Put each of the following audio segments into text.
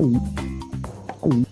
Um. Um.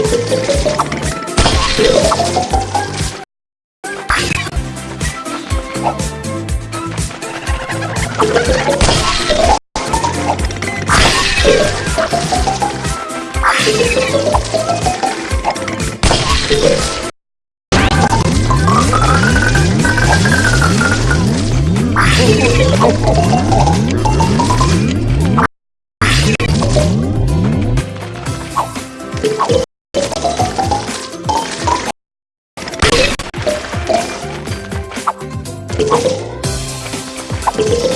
Thank you. you